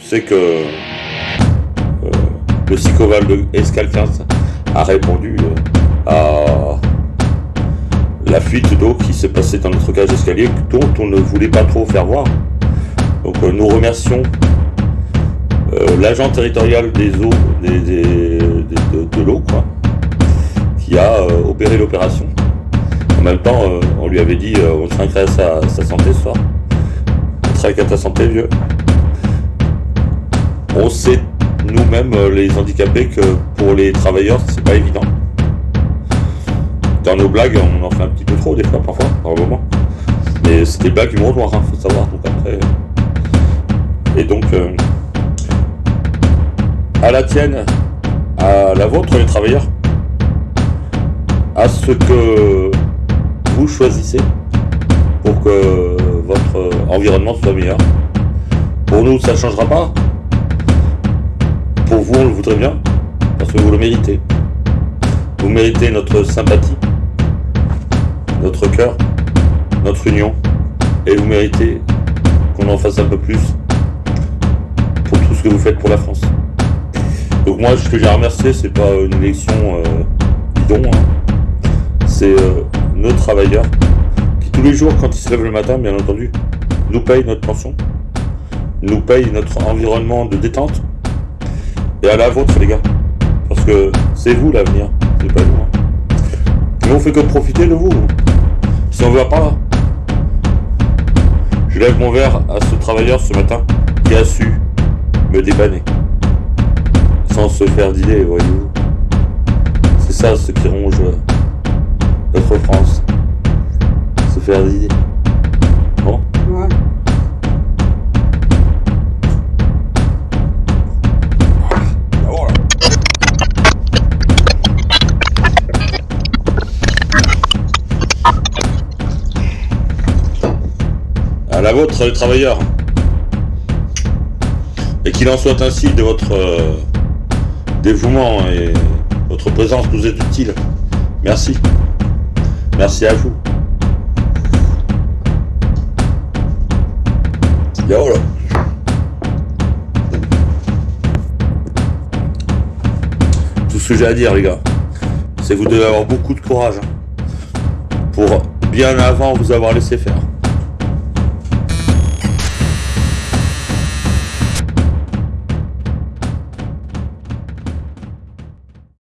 sais que euh, le Sicoval de Escal 15 a répondu euh, à la fuite d'eau qui s'est passée dans notre cage d'escalier dont on ne voulait pas trop faire voir. Donc euh, nous remercions l'agent territorial des eaux de, l'eau qui a opéré l'opération. En même temps, on lui avait dit on trinquerait sa, sa santé ce soir. Trinque à ta santé vieux on sait nous-mêmes, euh, les handicapés, que pour les travailleurs, c'est pas évident. Dans nos blagues, on en fait un petit peu trop des fois, parfois, par moment. Mais c'est des blagues humour noir, hein, faut savoir. Donc après. Et donc, euh, à la tienne, à la vôtre, les travailleurs, à ce que vous choisissez pour que environnement soit meilleur. Pour nous, ça ne changera pas pour vous, on le voudrait bien, parce que vous le méritez. Vous méritez notre sympathie, notre cœur, notre union, et vous méritez qu'on en fasse un peu plus pour tout ce que vous faites pour la France. Donc moi, ce que j'ai à remercier, c'est pas une élection euh, bidon, hein. c'est euh, nos travailleurs qui tous les jours, quand ils se lèvent le matin, bien entendu, nous payent notre pension, nous payent notre environnement de détente, et à la vôtre, les gars. Parce que c'est vous l'avenir, c'est pas nous. Hein. Nous, on fait que profiter de vous. Si on veut pas, je lève mon verre à ce travailleur ce matin qui a su me dépanner. Sans se faire d'idées, voyez-vous. C'est ça ce qui ronge notre France. Se faire d'idées. La vôtre, les travailleurs. Et qu'il en soit ainsi de votre euh, dévouement et votre présence nous est utile. Merci. Merci à vous. Voilà. Tout ce que j'ai à dire, les gars, c'est que vous devez avoir beaucoup de courage pour bien avant vous avoir laissé faire.